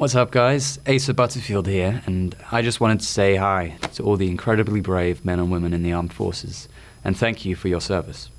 What's up, guys? Asa Butterfield here, and I just wanted to say hi to all the incredibly brave men and women in the armed forces, and thank you for your service.